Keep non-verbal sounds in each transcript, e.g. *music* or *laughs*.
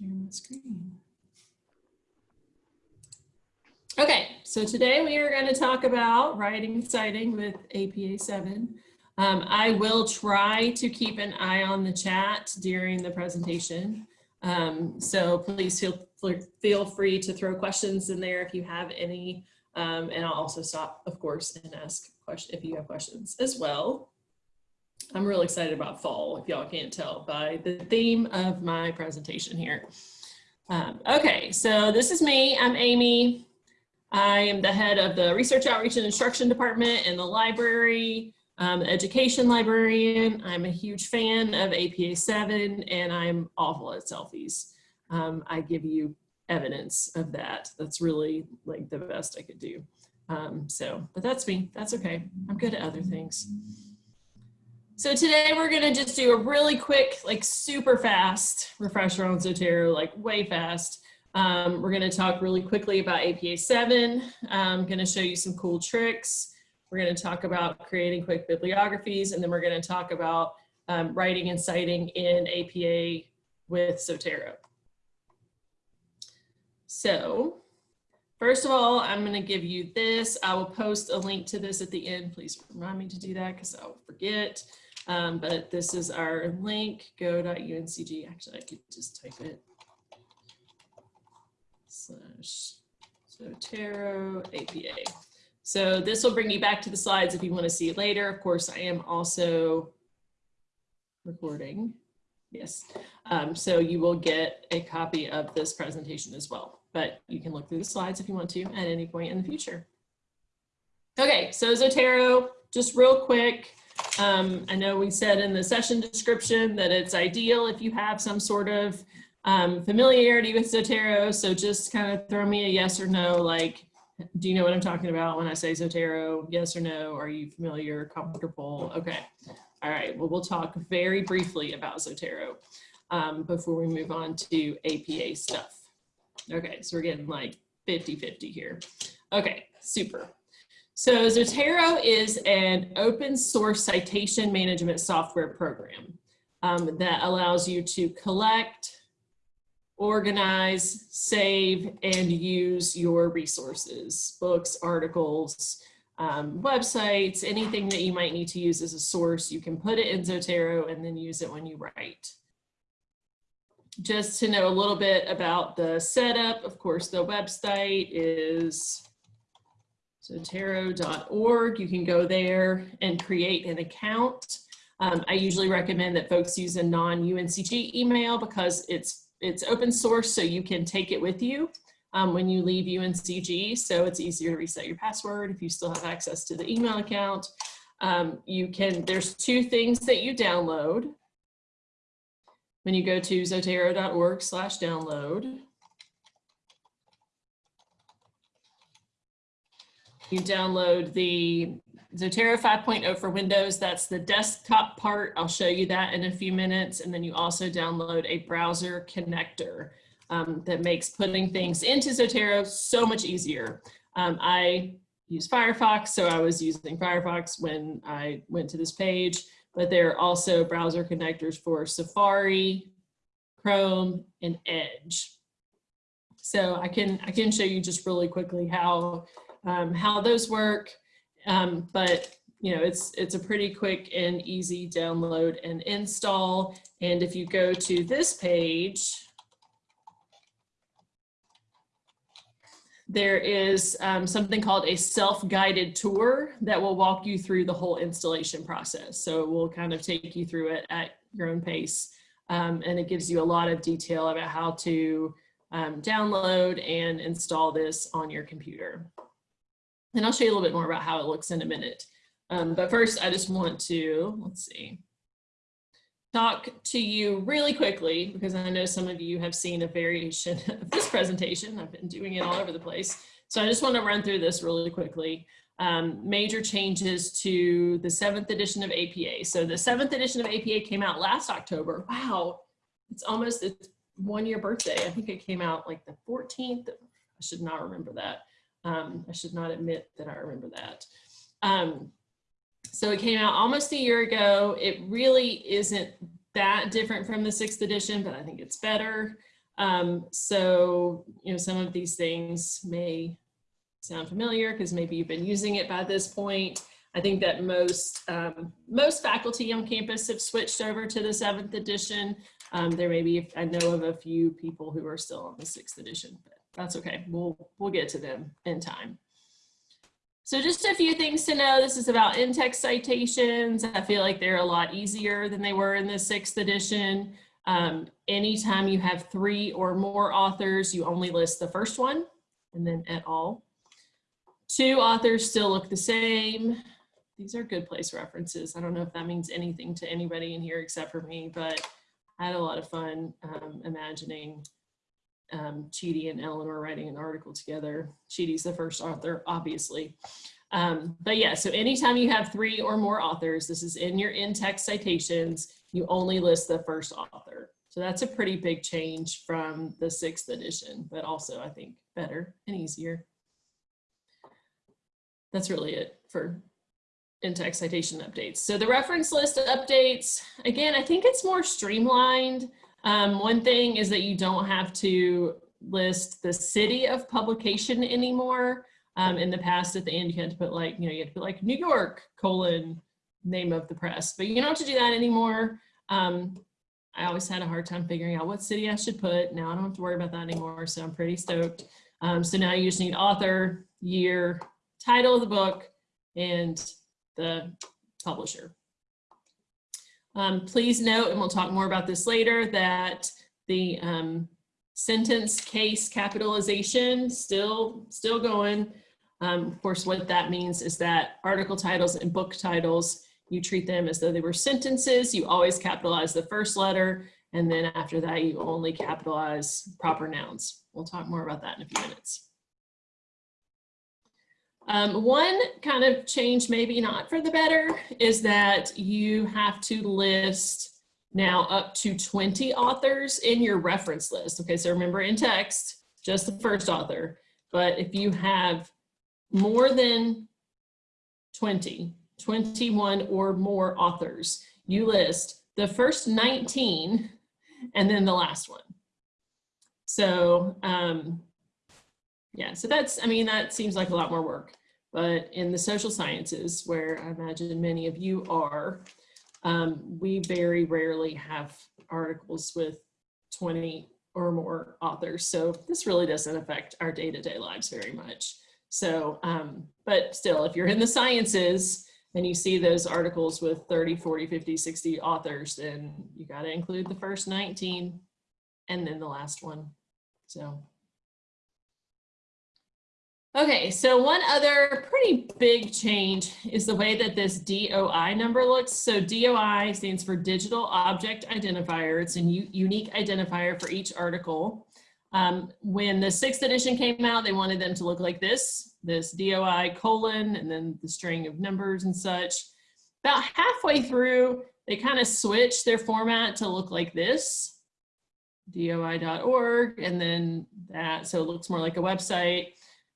share my screen. Okay, so today we are going to talk about writing citing with APA 7. Um, I will try to keep an eye on the chat during the presentation. Um, so please feel, feel free to throw questions in there if you have any. Um, and I'll also stop, of course, and ask if you have questions as well. I'm really excited about fall, if y'all can't tell by the theme of my presentation here. Um, okay, so this is me. I'm Amy. I am the head of the Research Outreach and Instruction Department in the library, um, education librarian. I'm a huge fan of APA 7 and I'm awful at selfies. Um, I give you evidence of that. That's really like the best I could do. Um, so, but that's me. That's okay. I'm good at other things. So today we're gonna just do a really quick, like super fast refresher on Zotero, like way fast. Um, we're gonna talk really quickly about APA 7. I'm gonna show you some cool tricks. We're gonna talk about creating quick bibliographies, and then we're gonna talk about um, writing and citing in APA with Zotero. So first of all, I'm gonna give you this. I will post a link to this at the end. Please remind me to do that because I'll forget. Um, but this is our link, go.uncg. Actually, I could just type it. Slash Zotero APA. So this will bring you back to the slides if you want to see it later. Of course, I am also recording. Yes. Um, so you will get a copy of this presentation as well, but you can look through the slides if you want to at any point in the future. Okay, so Zotero, just real quick. Um, I know we said in the session description that it's ideal if you have some sort of um, familiarity with Zotero. So just kind of throw me a yes or no, like, do you know what I'm talking about when I say Zotero? Yes or no? Are you familiar, comfortable? Okay. All right. Well, we'll talk very briefly about Zotero um, before we move on to APA stuff. Okay. So we're getting like 50-50 here. Okay. Super. So Zotero is an open source citation management software program um, that allows you to collect, organize, save, and use your resources, books, articles, um, websites, anything that you might need to use as a source, you can put it in Zotero and then use it when you write. Just to know a little bit about the setup, of course, the website is Zotero.org. You can go there and create an account. Um, I usually recommend that folks use a non-UNCG email because it's it's open source, so you can take it with you um, when you leave UNCG. So it's easier to reset your password if you still have access to the email account. Um, you can, there's two things that you download. When you go to zotero.org slash download, You download the Zotero 5.0 for Windows. That's the desktop part. I'll show you that in a few minutes. And then you also download a browser connector um, that makes putting things into Zotero so much easier. Um, I use Firefox, so I was using Firefox when I went to this page, but there are also browser connectors for Safari, Chrome, and Edge. So I can, I can show you just really quickly how um, how those work. Um, but you know, it's, it's a pretty quick and easy download and install. And if you go to this page, there is um, something called a self-guided tour that will walk you through the whole installation process. So it will kind of take you through it at your own pace. Um, and it gives you a lot of detail about how to um, download and install this on your computer. And I'll show you a little bit more about how it looks in a minute. Um, but first, I just want to, let's see, talk to you really quickly because I know some of you have seen a variation *laughs* of this presentation. I've been doing it all over the place. So I just want to run through this really quickly. Um, major changes to the seventh edition of APA. So the seventh edition of APA came out last October. Wow, it's almost its one year birthday. I think it came out like the 14th. I should not remember that. Um, I should not admit that I remember that. Um, so it came out almost a year ago. It really isn't that different from the sixth edition, but I think it's better. Um, so, you know, some of these things may sound familiar because maybe you've been using it by this point. I think that most um, most faculty on campus have switched over to the seventh edition. Um, there may be, I know of a few people who are still on the sixth edition, but that's okay. We'll, we'll get to them in time. So just a few things to know. This is about in-text citations. I feel like they're a lot easier than they were in the sixth edition. Um, anytime you have three or more authors, you only list the first one and then et al. Two authors still look the same. These are good place references. I don't know if that means anything to anybody in here except for me, but I had a lot of fun um, imagining um, Chidi and Eleanor writing an article together. Chidi's the first author, obviously. Um, but yeah, so anytime you have three or more authors, this is in your in-text citations, you only list the first author. So that's a pretty big change from the sixth edition, but also I think better and easier. That's really it for in-text citation updates. So the reference list updates, again, I think it's more streamlined. Um, one thing is that you don't have to list the city of publication anymore. Um, in the past, at the end, you had to put like, you know, you had to put like New York colon name of the press, but you don't have to do that anymore. Um, I always had a hard time figuring out what city I should put. Now I don't have to worry about that anymore, so I'm pretty stoked. Um, so now you just need author, year, title of the book, and the publisher. Um, please note, and we'll talk more about this later, that the um, sentence case capitalization still, still going. Um, of course, what that means is that article titles and book titles, you treat them as though they were sentences. You always capitalize the first letter, and then after that, you only capitalize proper nouns. We'll talk more about that in a few minutes. Um, one kind of change, maybe not for the better, is that you have to list now up to 20 authors in your reference list. Okay, so remember in text, just the first author. But if you have more than 20, 21 or more authors, you list the first 19 and then the last one. So um, yeah, so that's, I mean, that seems like a lot more work. But in the social sciences, where I imagine many of you are, um, we very rarely have articles with 20 or more authors. So this really doesn't affect our day-to-day -day lives very much. So, um, but still, if you're in the sciences and you see those articles with 30, 40, 50, 60 authors, then you got to include the first 19 and then the last one. So Okay, so one other pretty big change is the way that this DOI number looks. So DOI stands for Digital Object Identifier. It's a unique identifier for each article. Um, when the sixth edition came out, they wanted them to look like this, this DOI colon, and then the string of numbers and such. About halfway through, they kind of switched their format to look like this, doi.org, and then that, so it looks more like a website.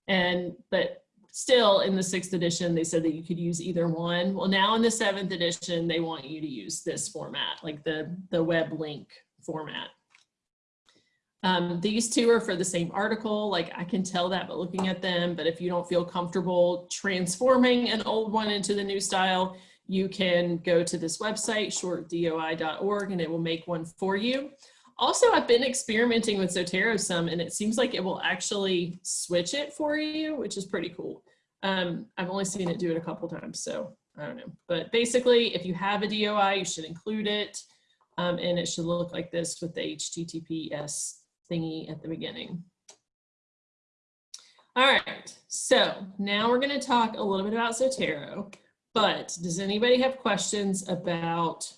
And, but still in the sixth edition, they said that you could use either one. Well, now in the seventh edition, they want you to use this format, like the, the web link format. Um, these two are for the same article, like I can tell that by looking at them, but if you don't feel comfortable transforming an old one into the new style, you can go to this website, shortdoi.org, and it will make one for you. Also, I've been experimenting with Zotero some and it seems like it will actually switch it for you, which is pretty cool. Um, I've only seen it do it a couple times, so I don't know. But basically, if you have a DOI, you should include it. Um, and it should look like this with the HTTPS thingy at the beginning. All right, so now we're going to talk a little bit about Zotero, but does anybody have questions about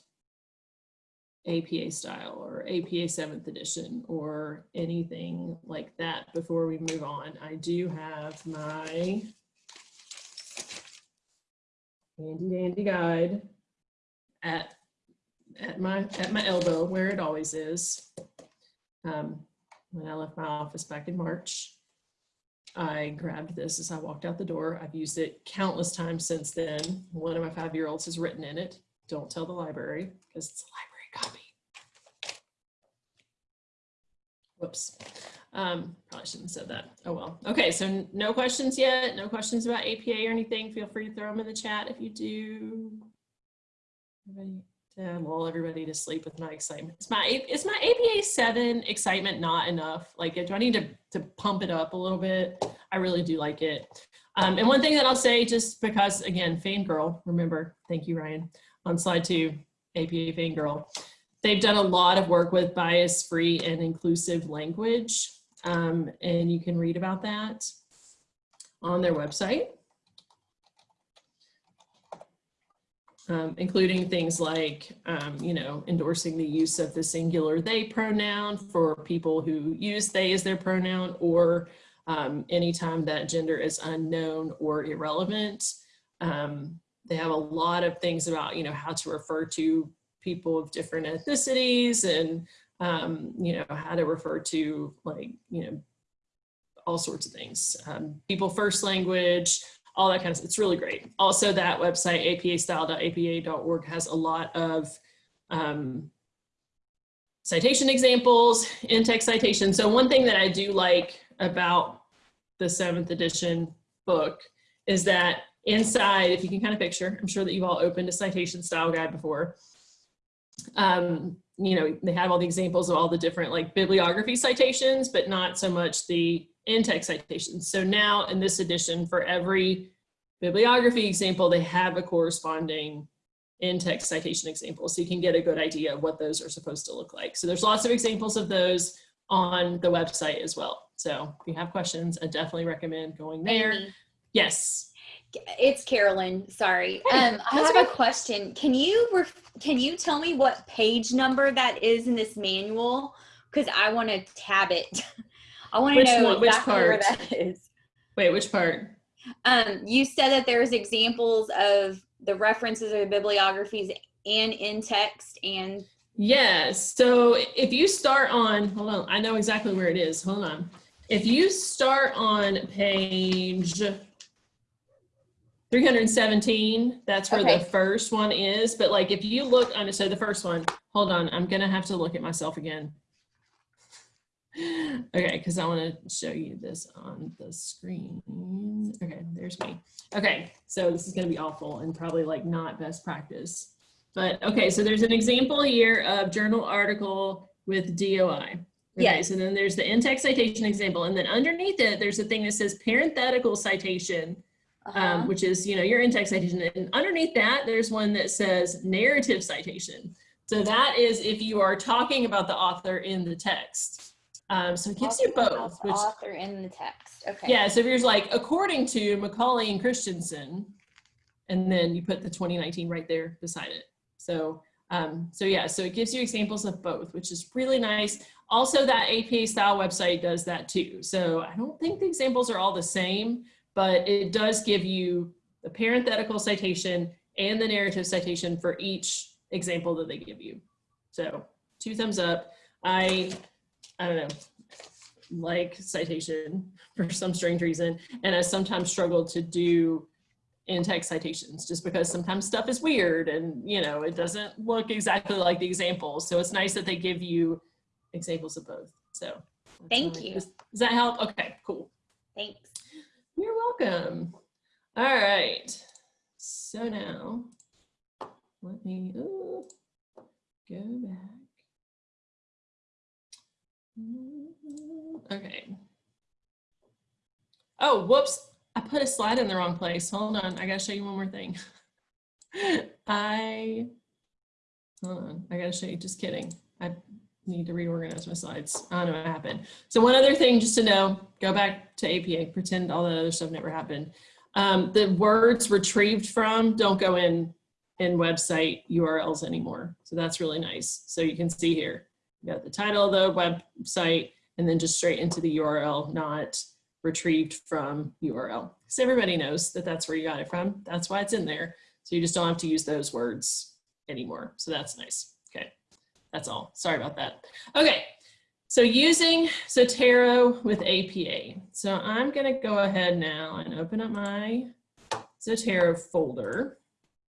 APA style or APA 7th edition or anything like that before we move on. I do have my handy dandy guide at at my at my elbow where it always is. Um, when I left my office back in March, I grabbed this as I walked out the door. I've used it countless times since then. One of my five-year-olds has written in it. Don't tell the library because it's a library copy. Whoops. Um, probably shouldn't have said that. Oh, well. Okay, so no questions yet? No questions about APA or anything? Feel free to throw them in the chat if you do. Everybody, to lull everybody to sleep with my excitement. Is my, is my APA seven excitement not enough? Like, do I need to, to pump it up a little bit? I really do like it. Um, and one thing that I'll say, just because, again, fangirl, remember, thank you, Ryan, on slide two, APA fangirl. They've done a lot of work with bias-free and inclusive language, um, and you can read about that on their website, um, including things like, um, you know, endorsing the use of the singular they pronoun for people who use they as their pronoun or um, anytime that gender is unknown or irrelevant. Um, they have a lot of things about, you know, how to refer to people of different ethnicities and, um, you know, how to refer to like, you know, all sorts of things. Um, people first language, all that kind of stuff. It's really great. Also that website, apastyle.apa.org has a lot of um, citation examples, in-text citations. So one thing that I do like about the seventh edition book is that inside, if you can kind of picture, I'm sure that you've all opened a citation style guide before. Um, you know, they have all the examples of all the different like bibliography citations, but not so much the in-text citations. So now in this edition, for every bibliography example, they have a corresponding in-text citation example. So you can get a good idea of what those are supposed to look like. So there's lots of examples of those on the website as well. So if you have questions, I definitely recommend going there. Amy, Yes. It's Carolyn. Sorry. Um, I have a question. Can you ref- can you tell me what page number that is in this manual? Because I want to tab it. *laughs* I want to know one- which exactly where part? that is. Wait, which part? Um, you said that there's examples of the references or the bibliographies and in text and Yes. So if you start on, hold on, I know exactly where it is. Hold on. If you start on page 317, that's where Okay. the first one is. But like if you look on, so the first one, hold on, I'm going to have to look at myself again. *sighs* Okay, because I want to show you this on the screen. Okay, there's me. Okay, so this is going to be awful and probably like not best practice. But okay, so there's an example here of journal article with DOI. Okay, Yes. so then there's the in-text citation example, and then underneath it, there's a thing that says parenthetical citation, uh-huh. um, which is, you know, your in-text citation. And underneath that, there's one that says narrative citation. So that is if you are talking about the author in the text. Um, so it gives you both, which author in the text. Okay. yeah, so if you're like, according to Macaulay and Christensen, and then you put the 2019 right there beside it. So, um, so yeah, so it gives you examples of both, which is really nice. Also, that APA style website does that too. So I don't think the examples are all the same, but it does give you the parenthetical citation and the narrative citation for each example that they give you. So two thumbs up. I, I don't know, like citation for some strange reason. And I sometimes struggle to do in-text citations just because sometimes stuff is weird and you know it doesn't look exactly like the examples. So it's nice that they give you examples of both. So Thank you. Does, does that help? Okay, cool. Thanks. You're welcome. All right. So now let me ooh, go back. Mm-hmm. Okay. Oh, whoops. I put a slide in the wrong place. Hold on. I got to show you one more thing. *laughs* I, hold on. I got to show you. Just kidding. I need to reorganize my slides. I don't know what happened. So one other thing just to know, go back to APA, pretend all that other stuff never happened. Um, the words retrieved from don't go in in website URLs anymore. So that's really nice. So you can see here, you got the title of the website and then just straight into the URL, not retrieved from URL. Because everybody knows that that's where you got it from. That's why it's in there. So you just don't have to use those words anymore. So that's nice. That's all. Sorry about that. Okay, so using Zotero with APA. So I'm gonna go ahead now and open up my Zotero folder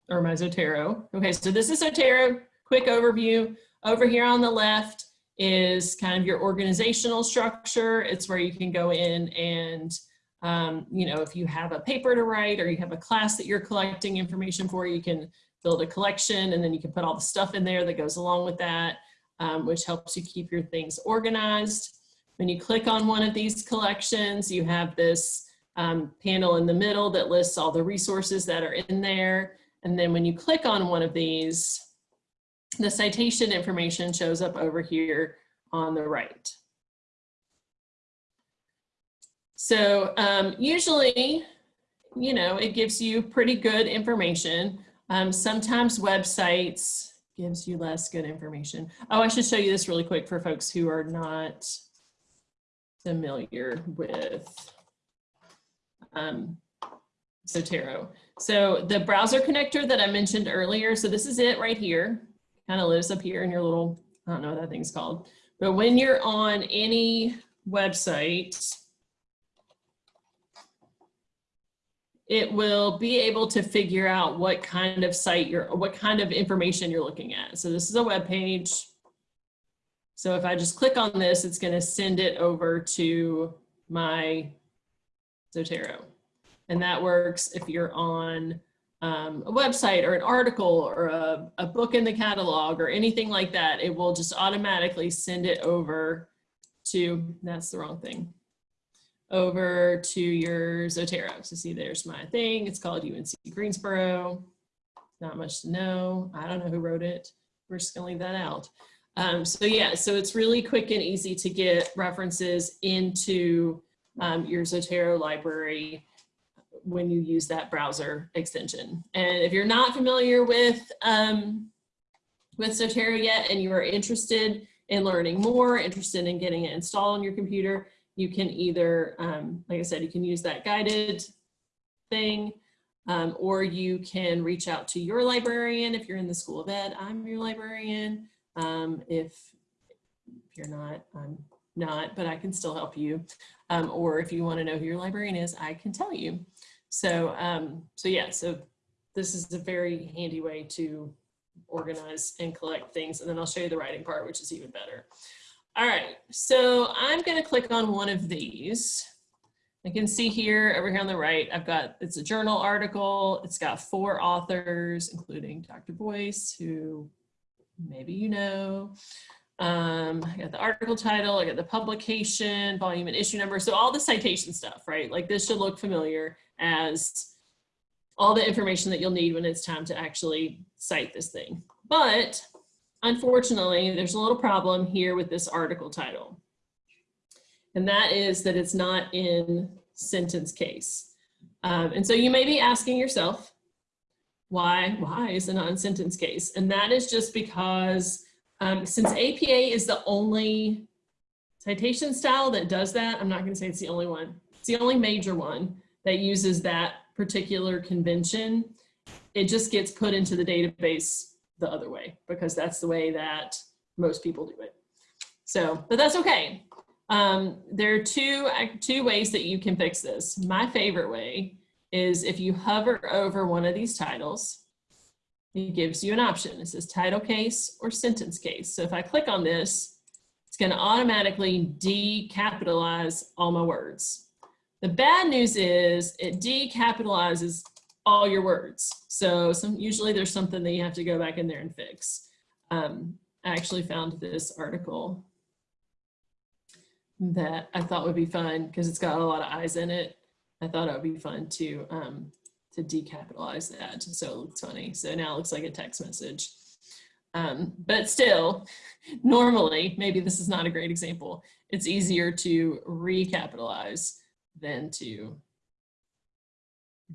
or my Zotero. Okay, so this is Zotero, quick overview. Over here on the left is kind of your organizational structure. It's where you can go in and, um, you know, if you have a paper to write or you have a class that you're collecting information for, you can build a collection and then you can put all the stuff in there that goes along with that, um, which helps you keep your things organized. When you click on one of these collections, you have this um, panel in the middle that lists all the resources that are in there. And then when you click on one of these, the citation information shows up over here on the right. So um, usually, you know, it gives you pretty good information. Um, sometimes websites gives you less good information. Oh, I should show you this really quick for folks who are not familiar with um, Zotero. So the browser connector that I mentioned earlier, so this is it right here, kind of lives up here in your little, I don't know what that thing's called. But when you're on any website, it will be able to figure out what kind of site you're, what kind of information you're looking at. So this is a web page. So if I just click on this, it's going to send it over to my Zotero. And that works if you're on um, a website or an article or a, a book in the catalog or anything like that. It will just automatically send it over to, that's the wrong thing, over to your Zotero. So see, there's my thing. It's called UNC Greensboro. Not much to know. I don't know who wrote it. We're just gonna leave that out. Um, so yeah, so it's really quick and easy to get references into um, your Zotero library when you use that browser extension. And if you're not familiar with, um, with Zotero yet and you are interested in learning more, interested in getting it installed on your computer, you can either, um, like I said, you can use that guided thing um, or you can reach out to your librarian if you're in the School of Ed. I'm your librarian. Um, if, if you're not, I'm not, but I can still help you. Um, or if you want to know who your librarian is, I can tell you. So, um, so yeah, so this is a very handy way to organize and collect things. And then I'll show you the writing part, which is even better. All right, so I'm going to click on one of these. I can see here over here on the right, I've got, it's a journal article. It's got four authors, including Dr. Boyce, who maybe you know. Um, I got the article title, I got the publication, volume and issue number. So all the citation stuff, right? Like this should look familiar as all the information that you'll need when it's time to actually cite this thing. But unfortunately, there's a little problem here with this article title. And that is that it's not in sentence case. Um, and so you may be asking yourself, why, why is it not in sentence case? And that is just because um, since APA is the only citation style that does that, I'm not going to say it's the only one. It's the only major one that uses that particular convention. It just gets put into the database the other way because that's the way that most people do it. So, but that's okay. Um, there are two, two ways that you can fix this. My favorite way is if you hover over one of these titles it gives you an option. It says title case or sentence case. So if I click on this, it's going to automatically decapitalize all my words. The bad news is it decapitalizes all your words. So some, usually there's something that you have to go back in there and fix. Um, I actually found this article that I thought would be fun because it's got a lot of eyes in it. I thought it would be fun to um, to decapitalize that so it looks funny. So now it looks like a text message. Um, but still, *laughs* normally, maybe this is not a great example, it's easier to recapitalize than to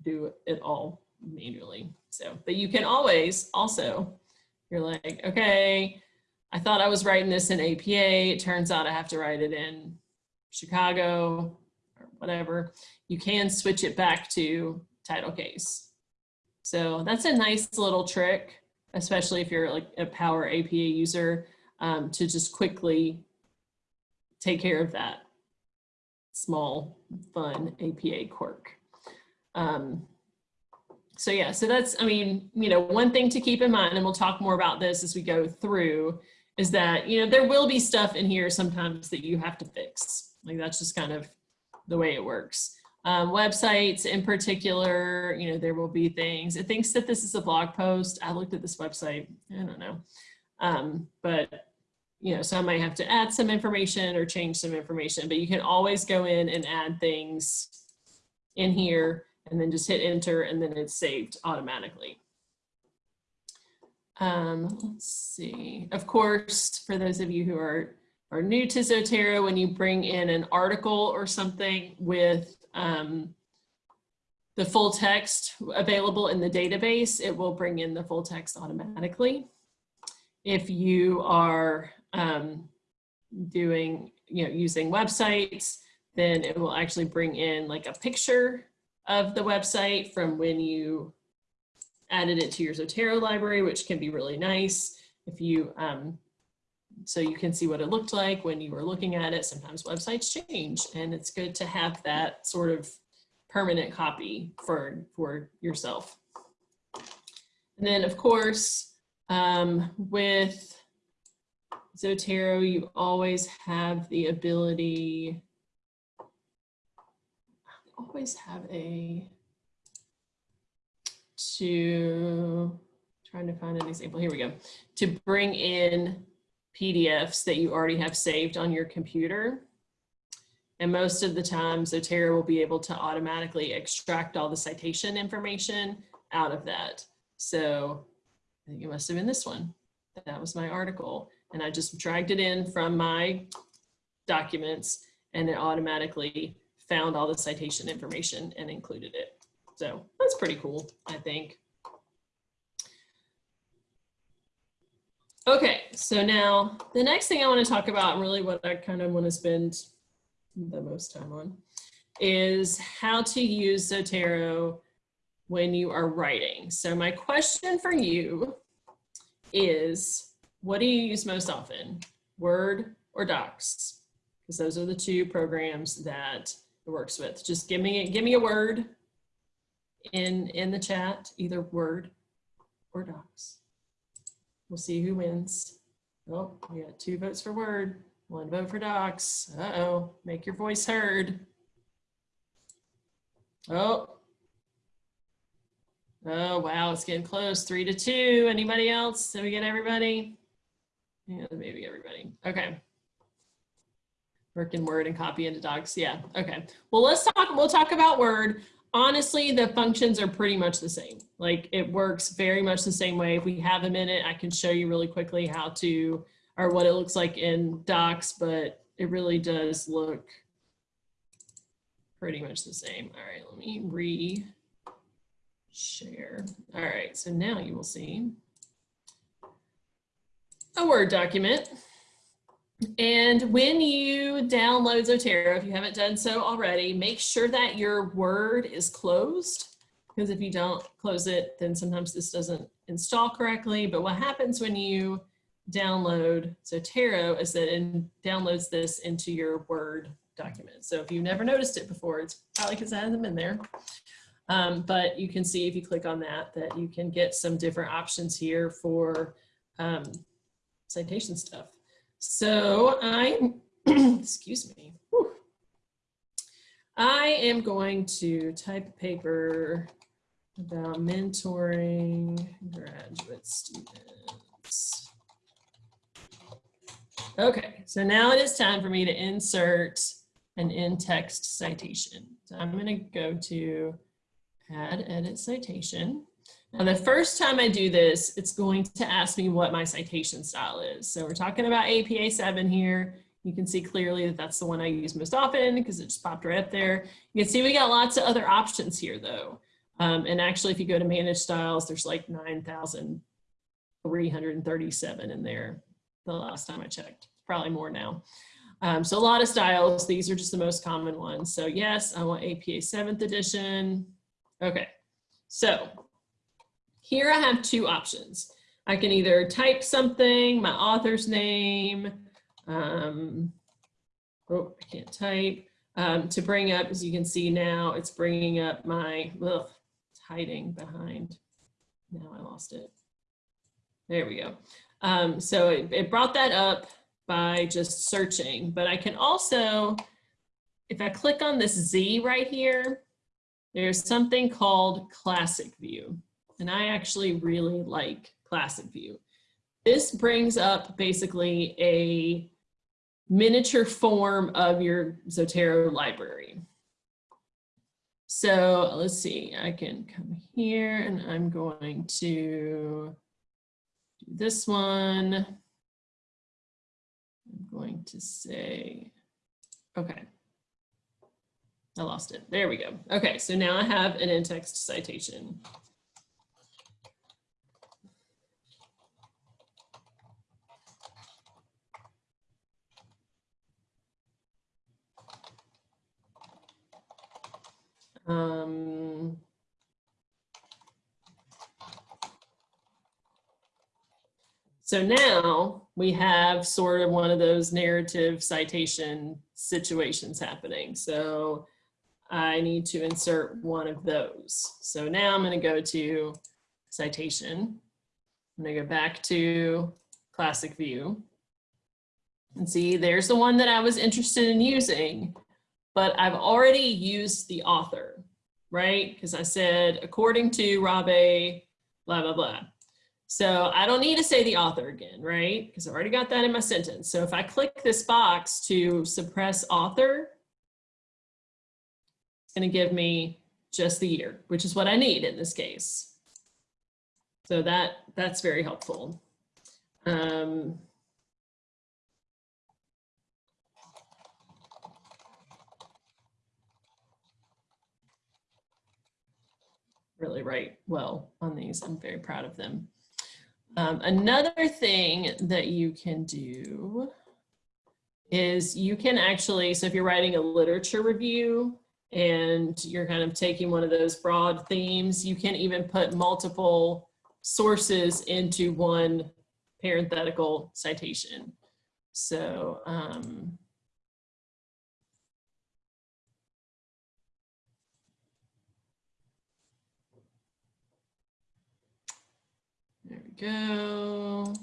do it all manually. So, but you can always also, you're like, okay, I thought I was writing this in APA. It turns out I have to write it in Chicago or whatever. You can switch it back to title case. So that's a nice little trick, especially if you're like a Power APA user, um, to just quickly take care of that small, fun APA quirk. Um, so yeah, so that's, I mean, you know, one thing to keep in mind, and we'll talk more about this as we go through, is that, you know, there will be stuff in here sometimes that you have to fix. Like that's just kind of the way it works. Um, websites in particular, you know, there will be things. It thinks that this is a blog post. I looked at this website. I don't know. Um, but, you know, so I might have to add some information or change some information, but you can always go in and add things in here and then just hit enter and then it's saved automatically. Um, let's see. Of course, for those of you who are, are new to Zotero, when you bring in an article or something with um, the full text available in the database, it will bring in the full text automatically. If you are um, doing, you know, using websites, then it will actually bring in like a picture of the website from when you added it to your Zotero library, which can be really nice. If you, um, so you can see what it looked like when you were looking at it. Sometimes websites change and it's good to have that sort of permanent copy for, for yourself. And then of course, um, with Zotero, you always have the ability, always have a, to, trying to find an example, here we go, to bring in PDFs that you already have saved on your computer. And most of the time, Zotero will be able to automatically extract all the citation information out of that. So I think it must have been this one. That was my article. And I just dragged it in from my documents and it automatically found all the citation information and included it. So that's pretty cool, I think. Okay, so now the next thing I want to talk about, and really what I kind of want to spend the most time on, is how to use Zotero when you are writing. So my question for you is, what do you use most often, Word or Docs? Because those are the two programs that it works with. Just give me, give me a word in, in the chat, either Word or Docs. We'll see who wins. Oh, we got two votes for Word, one vote for Docs. Uh-oh, make your voice heard. Oh. Oh, wow, it's getting close, three to two. Anybody else? Did we get everybody? Yeah, maybe everybody. Okay. Work in Word and copy into Docs. Yeah, okay. Well, let's talk, we'll talk about Word honestly, the functions are pretty much the same. Like it works very much the same way. If we have a minute, I can show you really quickly how to, or what it looks like in docs, but it really does look pretty much the same. All right, let me re-share. All right, so now you will see a Word document. And when you download Zotero, if you haven't done so already, make sure that your Word is closed. Because if you don't close it, then sometimes this doesn't install correctly. But what happens when you download Zotero is that it downloads this into your Word document. So if you've never noticed it before, it's probably because it hasn't been there. Um, but you can see if you click on that, that you can get some different options here for um, citation stuff. So I, *clears throat* excuse me, Whew. I am going to type a paper about mentoring graduate students. Okay, so now it is time for me to insert an in-text citation. So I'm going to go to add edit citation. Now, the first time I do this, it's going to ask me what my citation style is. So we're talking about APA 7 here. You can see clearly that that's the one I use most often because it just popped right up there. You can see we got lots of other options here though. Um, and actually, if you go to manage styles, there's like 9,337 in there the last time I checked. Probably more now. Um, so a lot of styles. These are just the most common ones. So yes, I want APA 7th edition. Okay, so here I have two options. I can either type something, my author's name, um, oh, I can't type, um, to bring up, as you can see now, it's bringing up my, ugh, it's hiding behind. Now I lost it. There we go. Um, so it, it brought that up by just searching, but I can also, if I click on this Z right here, there's something called Classic View. And I actually really like Classic View. This brings up basically a miniature form of your Zotero library. So let's see, I can come here and I'm going to do this one. I'm going to say, okay. I lost it. There we go. Okay, so now I have an in-text citation. Um, so now we have sort of one of those narrative citation situations happening. So I need to insert one of those. So now I'm going to go to citation. I'm going to go back to classic view. And see, there's the one that I was interested in using, but I've already used the author, right? Because I said, according to Rabe, blah, blah, blah. So I don't need to say the author again, right? Because I already got that in my sentence. So if I click this box to suppress author, it's going to give me just the year, which is what I need in this case. So that that's very helpful. Um, really write well on these. I'm very proud of them. Um, another thing that you can do is you can actually, so if you're writing a literature review, and you're kind of taking one of those broad themes, you can even put multiple sources into one parenthetical citation. So, um, go.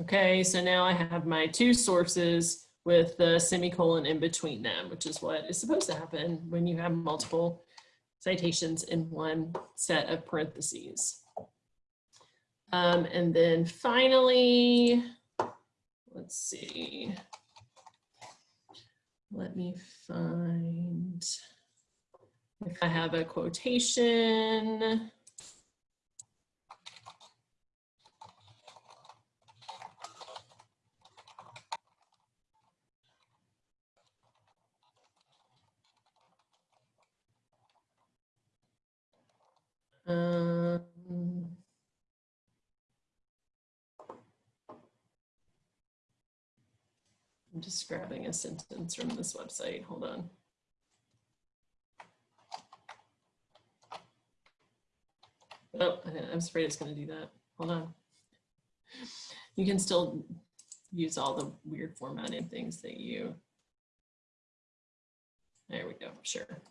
Okay, so now I have my two sources with the semicolon in between them, which is what is supposed to happen when you have multiple citations in one set of parentheses. Um, and then finally, let's see. Let me find if I have a quotation. Um, I'm just grabbing a sentence from this website. Hold on. Oh, I was afraid it's going to do that. Hold on. You can still use all the weird formatting things that you. There we go. Sure.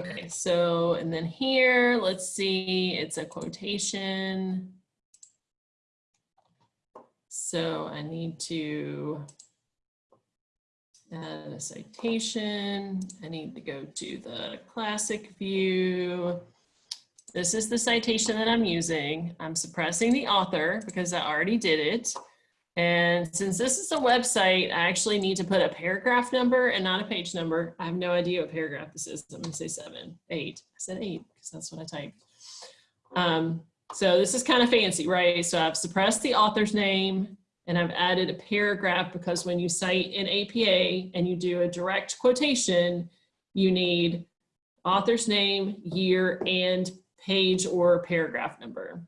Okay, so, and then here, let's see, it's a quotation. So I need to add a citation. I need to go to the classic view. This is the citation that I'm using. I'm suppressing the author because I already did it. And since this is a website, I actually need to put a paragraph number and not a page number. I have no idea what paragraph this is. I'm gonna say seven, eight. I said eight because that's what I typed. Um, so this is kind of fancy, right? So I've suppressed the author's name and I've added a paragraph because when you cite in APA and you do a direct quotation, you need author's name, year, and page or paragraph number.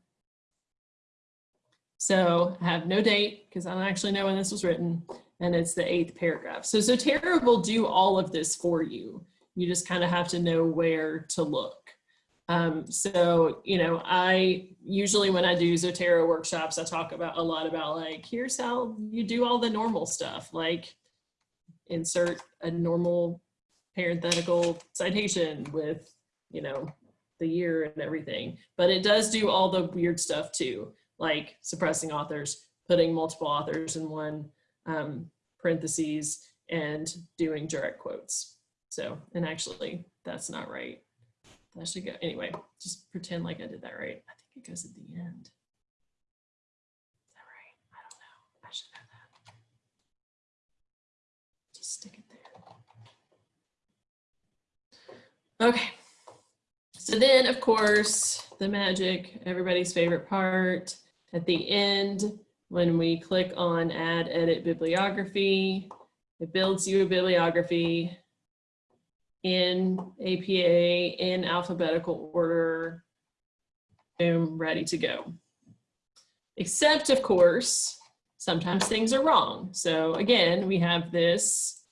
So I have no date because I don't actually know when this was written and it's the eighth paragraph. So Zotero will do all of this for you. You just kind of have to know where to look. Um, so, you know, I usually when I do Zotero workshops, I talk about a lot about like, here's how you do all the normal stuff, like insert a normal parenthetical citation with, you know, the year and everything. But it does do all the weird stuff too, like suppressing authors, putting multiple authors in one um, parentheses, and doing direct quotes. So, and actually, that's not right. That should go, anyway, just pretend like I did that right. I think it goes at the end. Is that right? I don't know. I should have that. Just stick it there. Okay. So then, of course, the magic, everybody's favorite part, at the end, when we click on add edit bibliography, it builds you a bibliography in APA in alphabetical order, boom, ready to go. Except of course, sometimes things are wrong. So again, we have this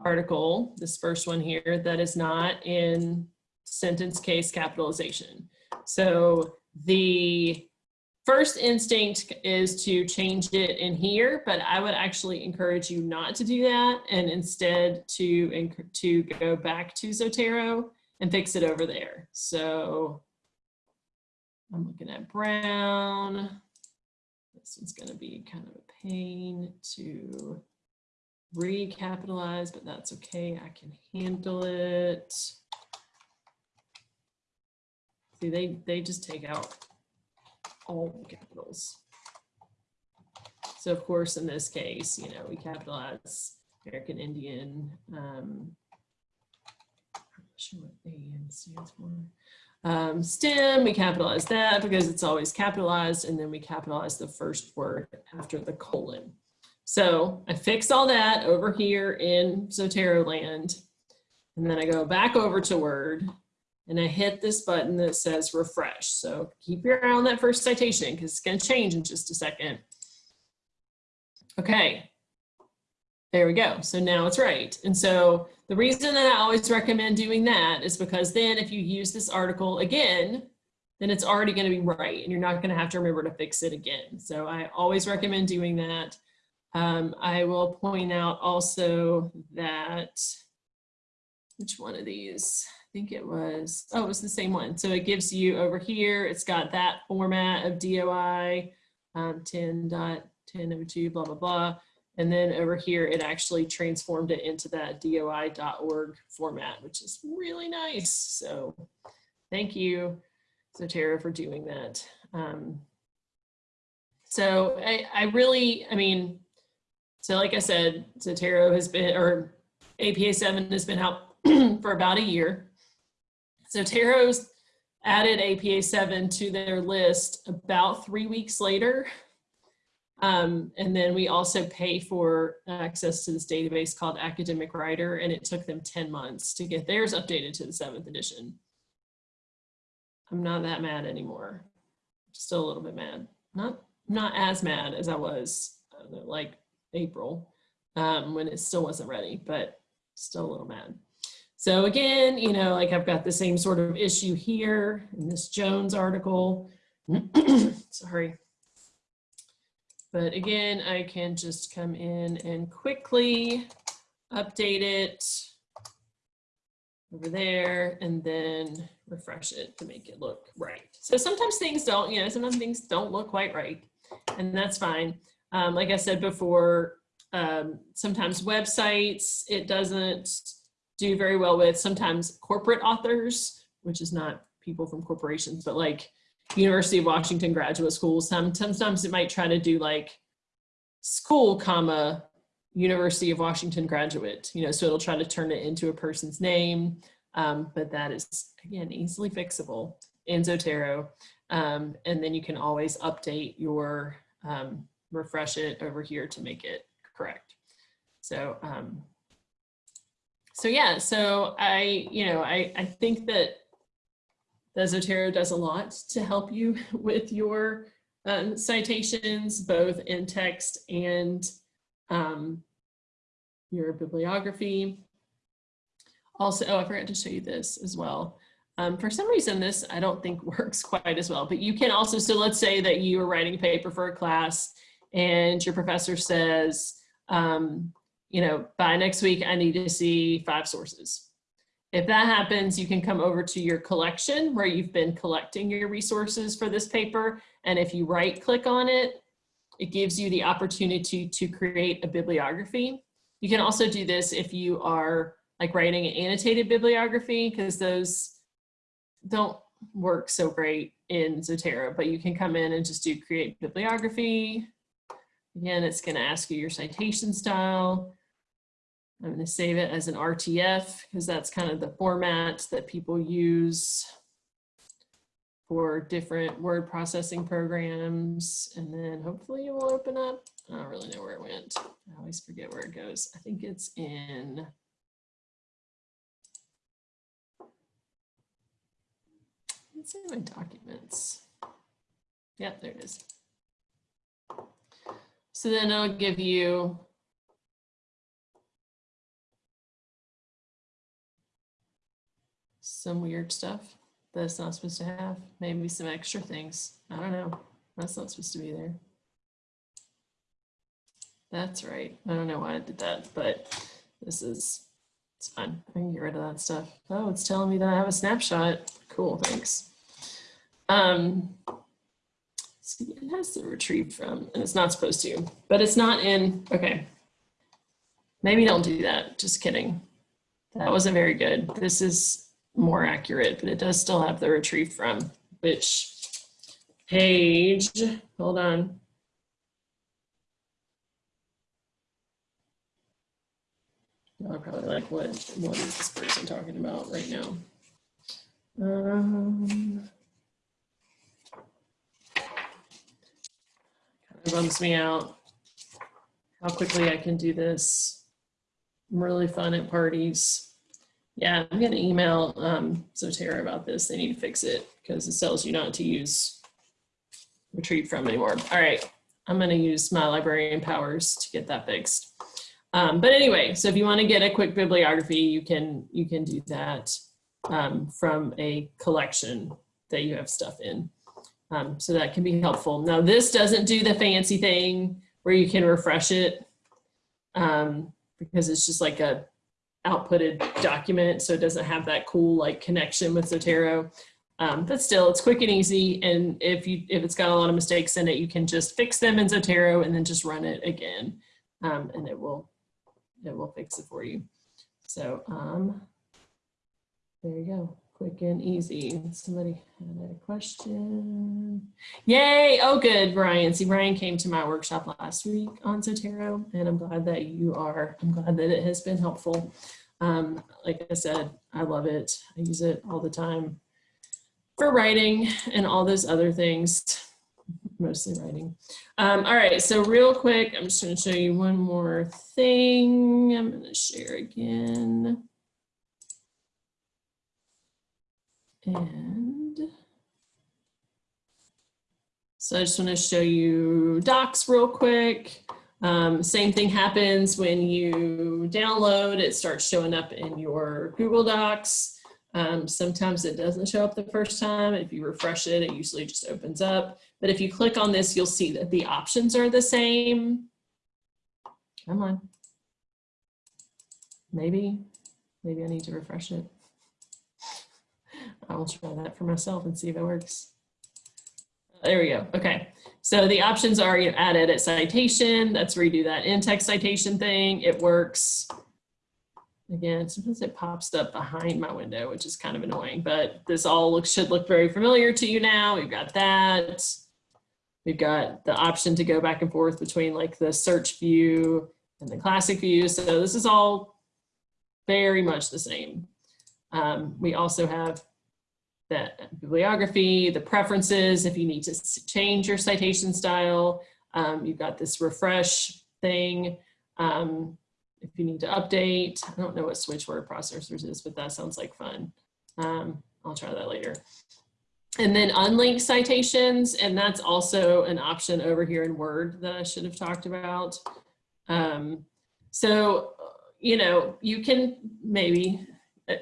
article, this first one here, that is not in sentence case capitalization. So the first instinct is to change it in here, but I would actually encourage you not to do that and instead to, to go back to Zotero and fix it over there. So I'm looking at Brown. This one's gonna be kind of a pain to recapitalize, but that's okay. I can handle it. See, they, they just take out all capitals. So of course, in this case, you know, we capitalize American Indian. Um, I'm not sure what AN stands for. Um, STEM, we capitalize that because it's always capitalized, and then we capitalize the first word after the colon. So I fix all that over here in Zotero land, and then I go back over to Word, and I hit this button that says refresh. So keep your eye on that first citation because it's going to change in just a second. Okay, there we go. So now it's right. And so the reason that I always recommend doing that is because then if you use this article again, then it's already going to be right and you're not going to have to remember to fix it again. So I always recommend doing that. Um, I will point out also that, which one of these? I think it was, oh, it was the same one. So it gives you over here, it's got that format of DOI, um, 10.1002, blah, blah, blah. And then over here, it actually transformed it into that DOI.org format, which is really nice. So thank you, Zotero, for doing that. Um, so I, I really, I mean, so like I said, Zotero has been, or APA 7 has been out *clears throat* for about a year. Zotero's added APA 7 to their list about three weeks later. Um, and then we also pay for access to this database called Academic Writer, and it took them 10 months to get theirs updated to the seventh edition. I'm not that mad anymore. Still a little bit mad. Not, not as mad as I was know, like April um, when it still wasn't ready, but still a little mad. So again, you know, like I've got the same sort of issue here in this Jones article. *clears throat* Sorry. But again, I can just come in and quickly update it over there and then refresh it to make it look right. So sometimes things don't, you know, sometimes things don't look quite right and that's fine. Um, like I said before, um, sometimes websites, it doesn't do very well with sometimes corporate authors, which is not people from corporations, but like University of Washington graduate schools. Sometimes it might try to do like school, comma, University of Washington graduate, you know, so it'll try to turn it into a person's name, um, but that is, again, easily fixable in Zotero. Um, and then you can always update your, um, refresh it over here to make it correct. So um, so yeah, so I, you know, I, I think that the Zotero does a lot to help you *laughs* with your um, citations, both in text and um, your bibliography. Also, oh, I forgot to show you this as well. Um, for some reason, this I don't think *laughs* works quite as well, but you can also, so let's say that you are writing a paper for a class and your professor says, um, you know, by next week, I need to see five sources. If that happens, you can come over to your collection where you've been collecting your resources for this paper. And if you right click on it, it gives you the opportunity to create a bibliography. You can also do this if you are like writing an annotated bibliography because those don't work so great in Zotero, but you can come in and just do create bibliography. Again, it's gonna ask you your citation style. I'm gonna save it as an RTF because that's kind of the format that people use for different word processing programs. And then hopefully it will open up. I don't really know where it went. I always forget where it goes. I think it's in. It's in my documents. Yep, there it is. So then it'll give you some weird stuff that it's not supposed to have. Maybe some extra things. I don't know. That's not supposed to be there. That's right. I don't know why I did that, but this is, it's fine. I can get rid of that stuff. Oh, it's telling me that I have a snapshot. Cool, thanks. Um, see, it has to retrieve from, and it's not supposed to, but it's not in, okay. Maybe don't do that, just kidding. That wasn't very good. This is more accurate, but it does still have the retrieve from, which page, hold on. I'm probably like, what, what is this person talking about right now? Um, kind of bums me out how quickly I can do this. I'm really fun at parties. Yeah, I'm gonna email um, Zotero about this. They need to fix it because it tells you not to use retrieve from anymore. All right, I'm gonna use my librarian powers to get that fixed. Um, but anyway, so if you want to get a quick bibliography, you can you can do that um, from a collection that you have stuff in. Um, so that can be helpful. Now this doesn't do the fancy thing where you can refresh it um, because it's just like a outputted document. So it doesn't have that cool like connection with Zotero. Um, but still, it's quick and easy. And if you if it's got a lot of mistakes in it, you can just fix them in Zotero and then just run it again, um, and it will it will fix it for you. So um, there you go, quick and easy. Somebody had a question. Yay! Oh, good, Brian. See, Brian came to my workshop last week on Zotero, and I'm glad that you are. I'm glad that it has been helpful. Um, like I said, I love it. I use it all the time for writing and all those other things *laughs* mostly writing. Um, all right, so real quick, I'm just gonna show you one more thing. I'm gonna share again. And so I just wanna show you docs real quick. Um, same thing happens when you download, it starts showing up in your Google Docs. Um, sometimes it doesn't show up the first time. If you refresh it, it usually just opens up. But if you click on this, you'll see that the options are the same. Come on. Maybe, maybe I need to refresh it. I will try that for myself and see if it works. There we go. Okay. So the options are you add edit citation. That's where you do that in-text citation thing. It works. Again, sometimes it pops up behind my window, which is kind of annoying, but this all looks, should look very familiar to you now. We've got that. We've got the option to go back and forth between like the search view and the classic view. So this is all very much the same. Um, we also have the bibliography, the preferences, if you need to change your citation style. Um, you've got this refresh thing. Um, if you need to update, I don't know what switch word processors is, but that sounds like fun. Um, I'll try that later. And then unlinked citations, and that's also an option over here in Word that I should have talked about. Um, so, you know, you can maybe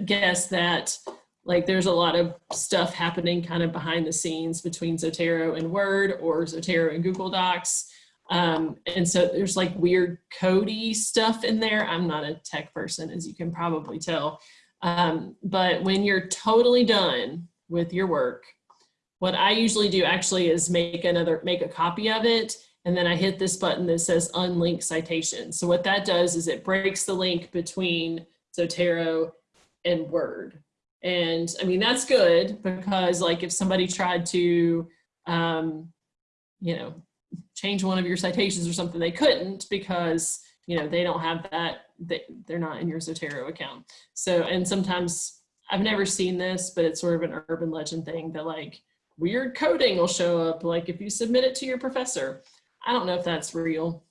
guess that like there's a lot of stuff happening kind of behind the scenes between Zotero and Word or Zotero and Google Docs. Um, and so there's like weird codey stuff in there. I'm not a tech person, as you can probably tell. Um, but when you're totally done with your work, what I usually do actually is make another, make a copy of it. And then I hit this button that says unlink citation. So what that does is it breaks the link between Zotero and Word. And I mean, that's good because like if somebody tried to, um, you know, change one of your citations or something, they couldn't because, you know, they don't have that, they, they're not in your Zotero account. So, and sometimes I've never seen this, but it's sort of an urban legend thing that like weird coding will show up like if you submit it to your professor. I don't know if that's real,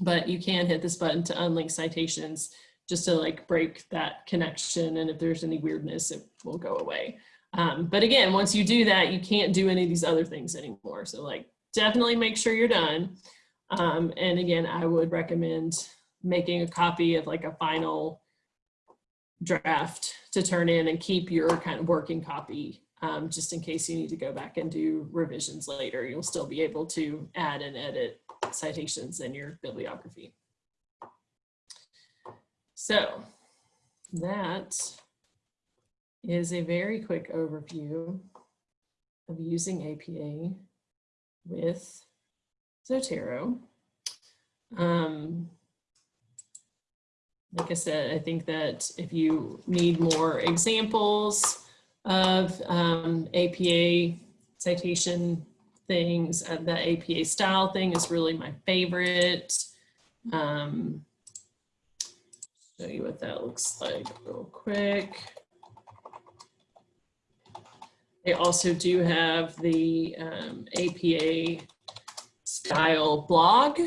but you can hit this button to unlink citations just to like break that connection. And if there's any weirdness, it will go away. Um, but again, once you do that, you can't do any of these other things anymore. So like definitely make sure you're done. Um, and again, I would recommend making a copy of like a final draft to turn in and keep your kind of working copy um, just in case you need to go back and do revisions later. You'll still be able to add and edit citations in your bibliography. So that is a very quick overview of using APA with Zotero. Um, like I said, I think that if you need more examples of um, APA citation things, uh, the APA style thing is really my favorite. Um, show you what that looks like real quick. They also do have the um, APA style blog,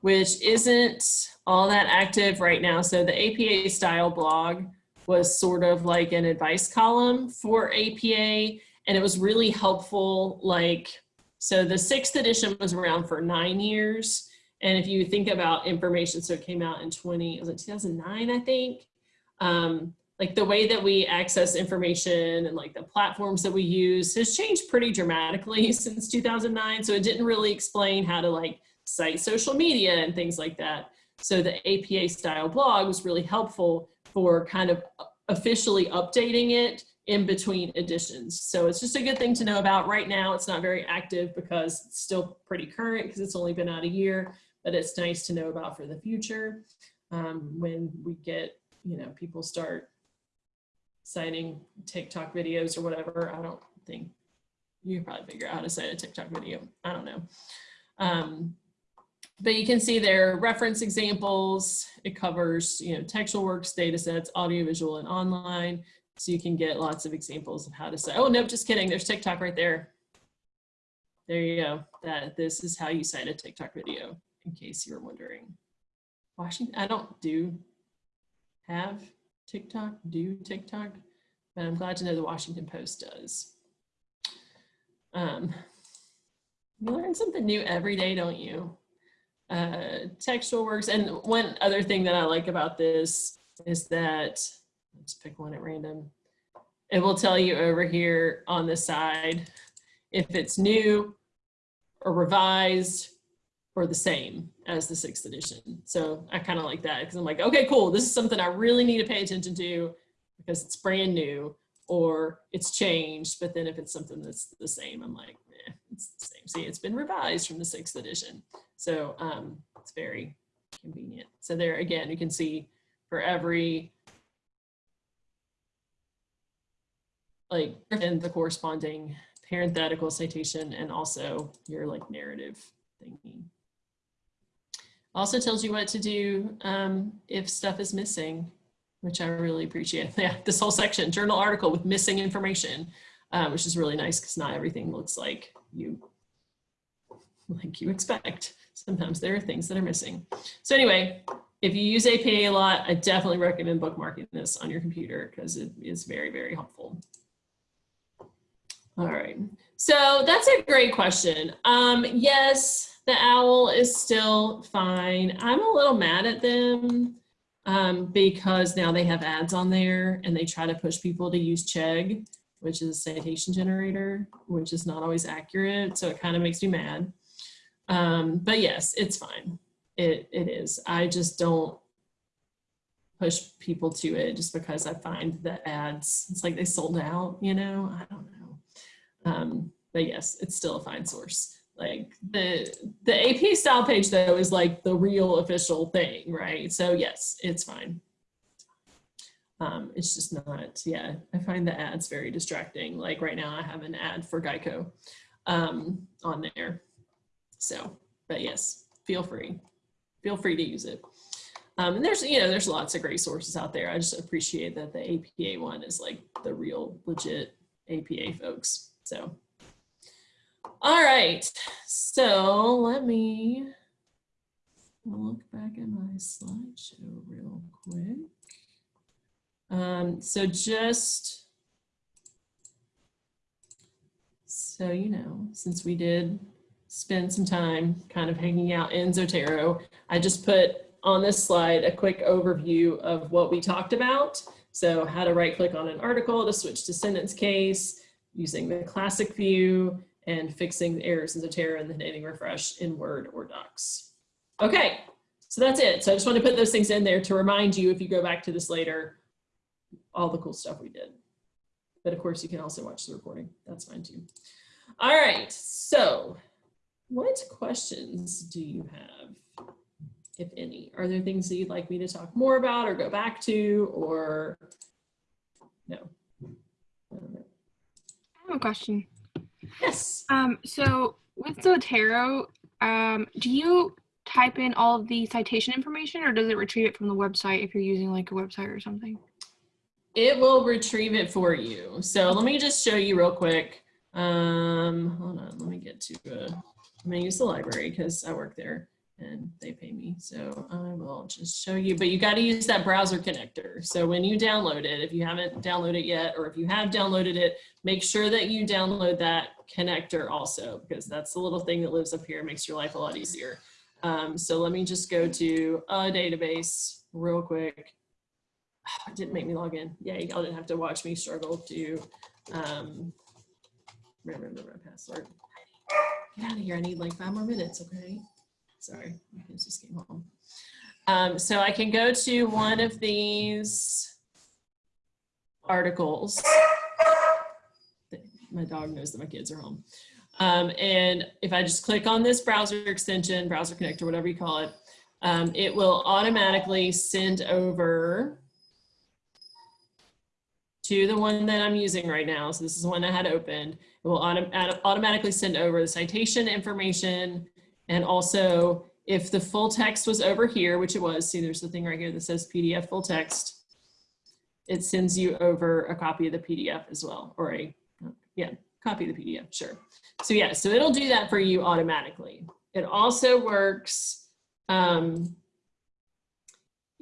which isn't all that active right now. So the APA style blog was sort of like an advice column for APA and it was really helpful. Like, so the sixth edition was around for nine years. And if you think about information, so it came out in 20, was it 2009, I think? Um, like the way that we access information and like the platforms that we use has changed pretty dramatically *laughs* since 2009. So it didn't really explain how to like cite social media and things like that. So the APA style blog was really helpful for kind of officially updating it in between editions. So it's just a good thing to know about right now. It's not very active because it's still pretty current because it's only been out a year, but it's nice to know about for the future um, when we get, you know, people start citing TikTok videos or whatever. I don't think you can probably figure out how to cite a TikTok video. I don't know. Um, but you can see there reference examples. It covers, you know, textual works, data sets, audiovisual and online. So you can get lots of examples of how to say, oh, no, just kidding. There's TikTok right there. There you go. That this is how you cite a TikTok video in case you're wondering. Washington, I don't do have TikTok, do TikTok, but I'm glad to know the Washington Post does. Um, you learn something new every day, don't you? Uh, textual works. And one other thing that I like about this is that, let's pick one at random. It will tell you over here on the side if it's new or revised or the same as the sixth edition. So I kind of like that because I'm like, okay, cool. This is something I really need to pay attention to because it's brand new or it's changed. But then if it's something that's the same, I'm like, eh, it's the same. See, it's been revised from the sixth edition. So um, it's very convenient. So there again, you can see for every like and the corresponding parenthetical citation and also your like narrative thingy. Also tells you what to do um, if stuff is missing, which I really appreciate. *laughs* Yeah, this whole section, journal article with missing information, uh, which is really nice because not everything looks like you like you expect. Sometimes there are things that are missing. So anyway, if you use APA a lot, I definitely recommend bookmarking this on your computer because it is very, very helpful. All right, so that's a great question. Um, yes, the owl is still fine. I'm a little mad at them um, because now they have ads on there and they try to push people to use Chegg, which is a citation generator, which is not always accurate. So it kind of makes me mad. Um, but yes, it's fine. It, it is. I just don't, push people to it just because I find the ads, it's like they sold out, you know, I don't know. Um, but yes, it's still a fine source. Like the, the AP style page though is like the real official thing, right? So yes, it's fine. Um, it's just not, yeah, I find the ads very distracting. Like right now I have an ad for Geico um, on there. So, but yes, feel free, feel free to use it. Um, and there's, you know, there's lots of great sources out there. I just appreciate that the APA one is like the real legit APA folks. So, all right. So let me look back at my slideshow real quick. Um, so just so you know, since we did spend some time kind of hanging out in Zotero, I just put on this slide a quick overview of what we talked about. So how to right click on an article to switch to sentence case, using the classic view, and fixing errors in Zotero and then hitting refresh in Word or Docs. Okay, so that's it. So I just want to put those things in there to remind you if you go back to this later, all the cool stuff we did. But of course you can also watch the recording. That's fine too. All right, so what questions do you have, if any? Are there things that you'd like me to talk more about or go back to or no? I have a question. Yes. Um, so with Zotero, um, do you type in all of the citation information or does it retrieve it from the website if you're using like a website or something? It will retrieve it for you. So let me just show you real quick. Um, hold on, let me get to, uh, I'm gonna use the library because I work there and they pay me. So I will just show you, but you got to use that browser connector. So when you download it, if you haven't downloaded it yet, or if you have downloaded it, make sure that you download that connector also, because that's the little thing that lives up here, makes your life a lot easier. Um, so let me just go to a database real quick. *sighs* It didn't make me log in. Yeah, y'all didn't have to watch me struggle to um, remember my password. Get out of here. I need like five more minutes, okay? Sorry, my kids just came home. Um, so I can go to one of these articles. My dog knows that my kids are home. Um, and if I just click on this browser extension, browser connector, whatever you call it, um, it will automatically send over to the one that I'm using right now. So this is the one I had opened. It will autom automatically send over the citation information and also if the full text was over here, which it was, see there's the thing right here that says PDF full text, it sends you over a copy of the PDF as well, or a, yeah, copy the PDF, sure. So yeah, so it'll do that for you automatically. It also works um,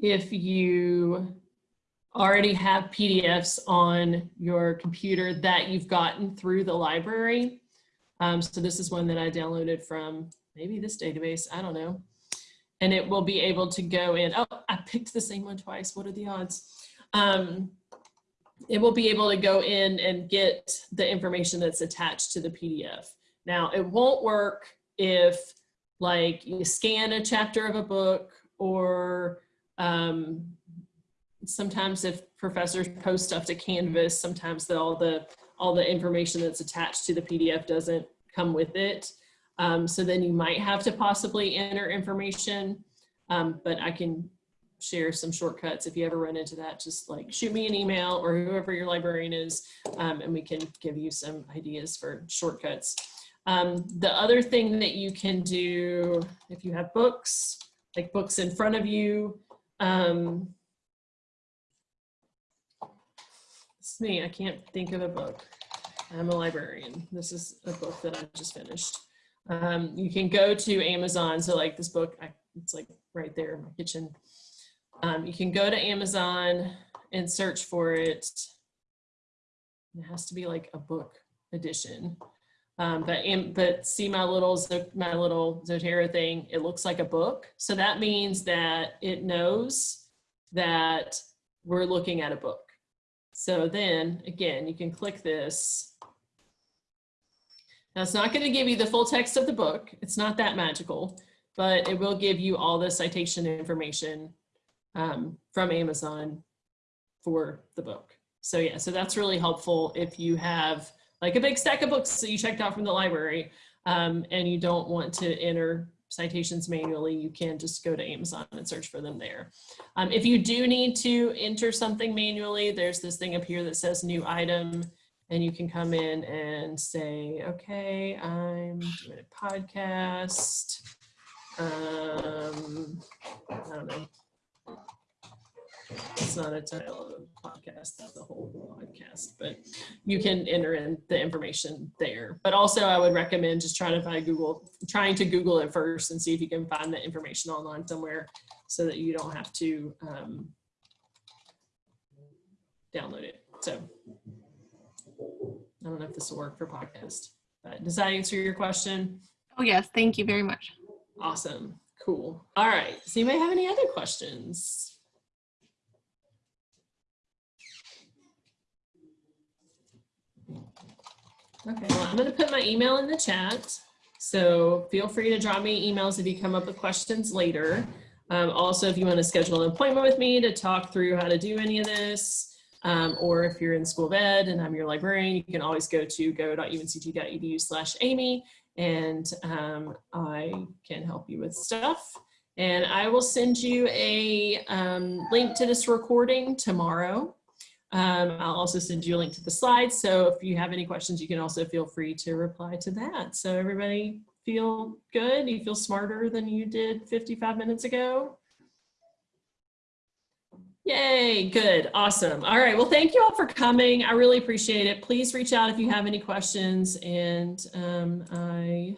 if you already have PDFs on your computer that you've gotten through the library. Um, so this is one that I downloaded from maybe this database, I don't know. And it will be able to go in, oh, I picked the same one twice, what are the odds? Um, it will be able to go in and get the information that's attached to the PDF. Now, it won't work if like you scan a chapter of a book or um, sometimes if professors post stuff to Canvas, sometimes the, all the all the information that's attached to the PDF doesn't come with it. Um, so then you might have to possibly enter information, um, but I can share some shortcuts. If you ever run into that, just like shoot me an email or whoever your librarian is, um, and we can give you some ideas for shortcuts. Um, the other thing that you can do if you have books, like books in front of you, um, it's me, I can't think of a book. I'm a librarian. This is a book that I just finished. Um, you can go to Amazon. So like this book, I, it's like right there in my kitchen. Um, you can go to Amazon and search for it. It has to be like a book edition. Um, but, but see my little, my little Zotero thing, it looks like a book. So that means that it knows that we're looking at a book. So then again, you can click this now it's not going to give you the full text of the book. It's not that magical, but it will give you all the citation information um, from Amazon for the book. So yeah, so that's really helpful if you have like a big stack of books that you checked out from the library um, and you don't want to enter citations manually, you can just go to Amazon and search for them there. Um, if you do need to enter something manually, there's this thing up here that says new item and you can come in and say, okay, I'm doing a podcast. Um, I don't know. It's not a title of a podcast, that's the whole podcast, but you can enter in the information there. But also I would recommend just trying to find Google, trying to Google it first and see if you can find the information online somewhere so that you don't have to um, download it. So I don't know if this will work for podcast, but does that answer your question? Oh, yes. Thank you very much. Awesome. Cool. All right. So you anybody have any other questions? Okay, well, I'm going to put my email in the chat. So feel free to drop me emails if you come up with questions later. Um, also, if you want to schedule an appointment with me to talk through how to do any of this, um, or if you're in school of ed and I'm your librarian, you can always go to go.unct.edu slash Amy and um, I can help you with stuff. And I will send you a um, link to this recording tomorrow. Um, I'll also send you a link to the slides. So if you have any questions, you can also feel free to reply to that. So everybody feel good? You feel smarter than you did 55 minutes ago? Yay, good, awesome. All right, well, thank you all for coming. I really appreciate it. Please reach out if you have any questions and um, I